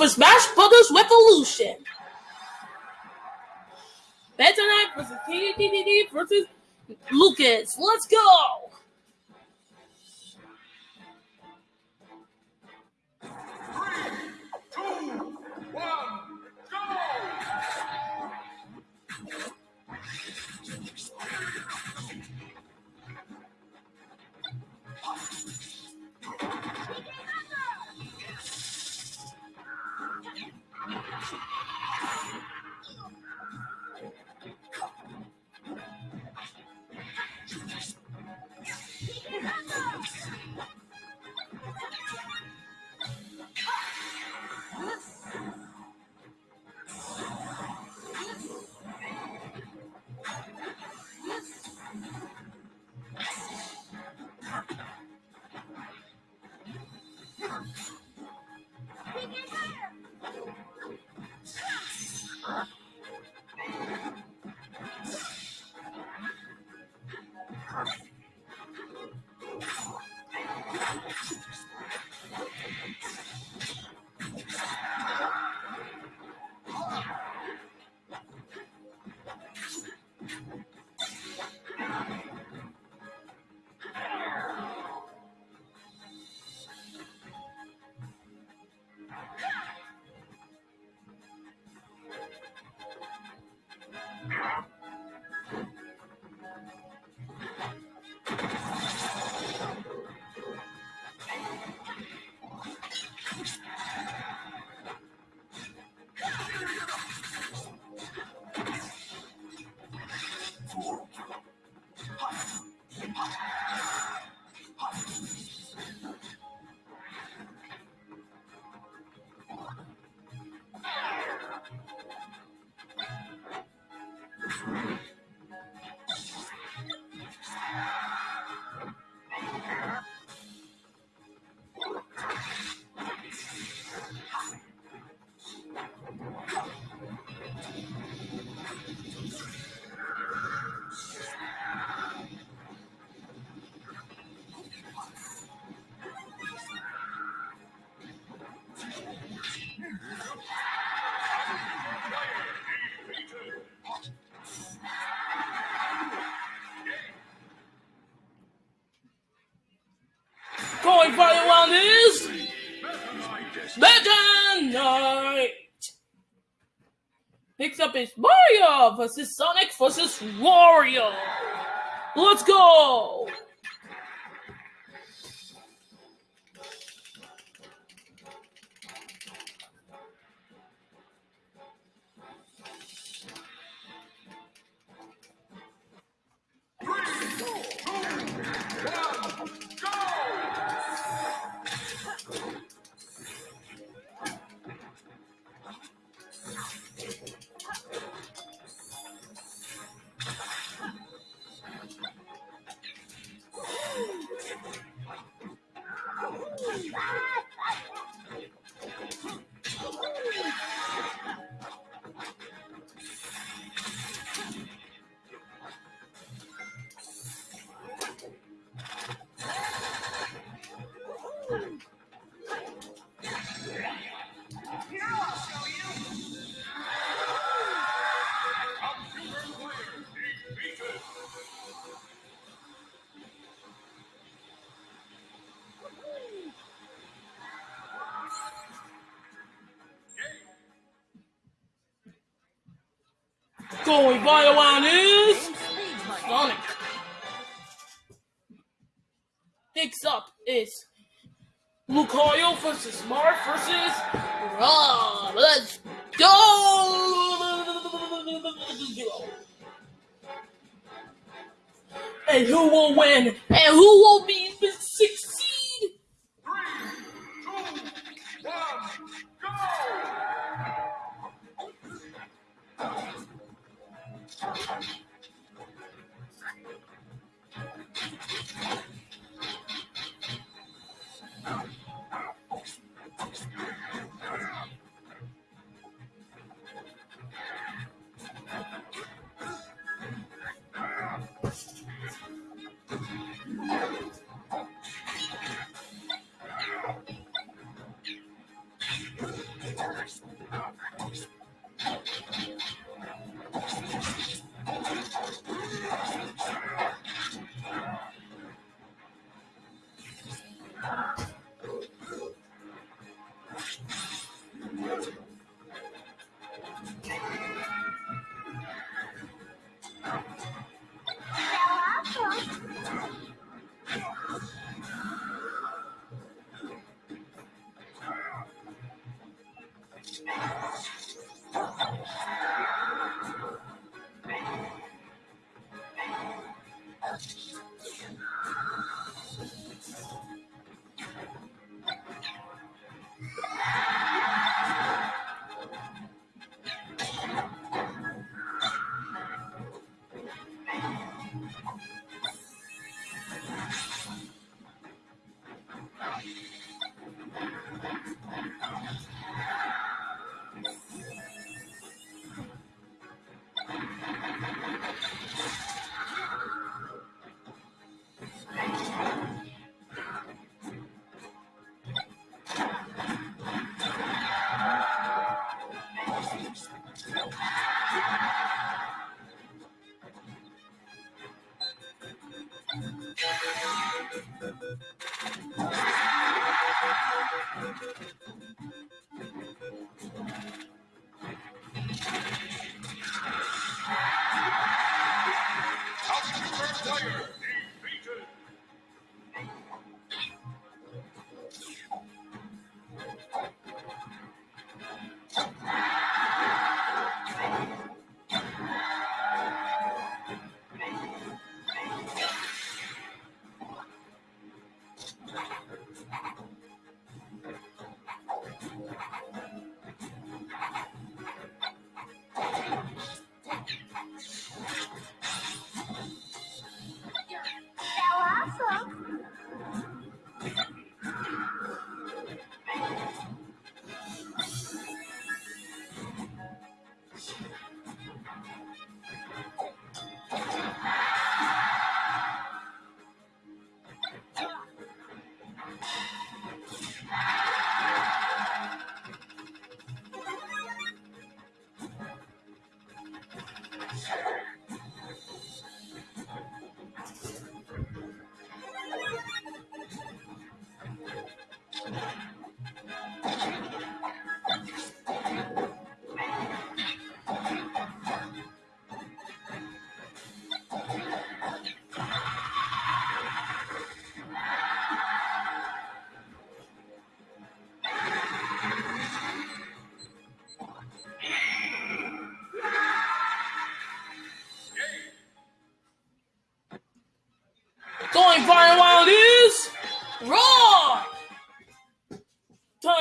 Super Smash Brothers Revolution. Meta Knight versus TDDD versus Lucas. Let's go. Meta Knight. Picks up his Mario versus Sonic versus Wario. Let's go. Going one is Sonic. Picks up is Lucario versus Marth versus Rob. Let's go! And who will win? And who will be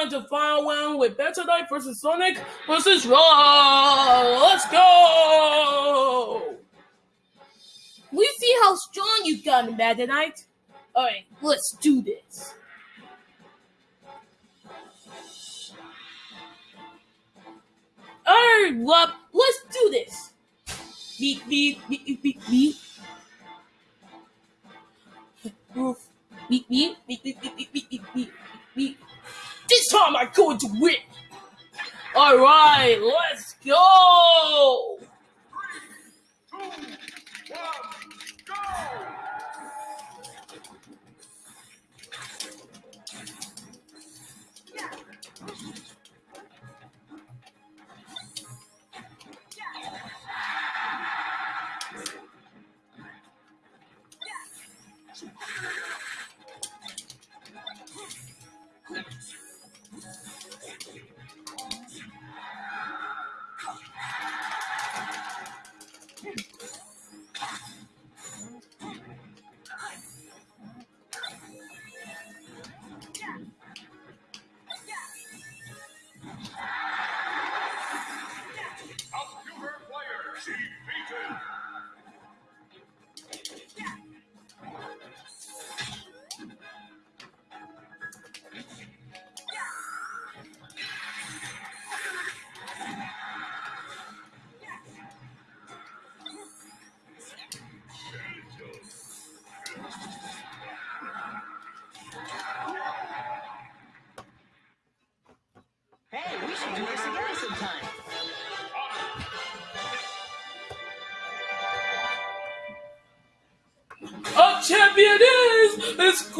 To find one with Meta Knight versus Sonic versus Raw! Let's go! We see how strong you've gotten, Meta Knight. Alright, let's do this. Alright, well, let's do this. Beep, beep, beep, beep, beep, beep. Beep, beep, beep, beep, beep, beep, beep, beep, beep, beep. This time I'm going to win. Alright, let's go!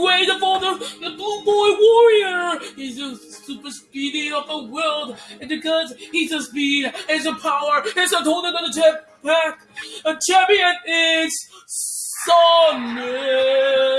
Of the, the Blue Boy Warrior. He's a super speedy of the world, and because he's a speed, he's a power, he's a total gonna check back. A champion is Sonic.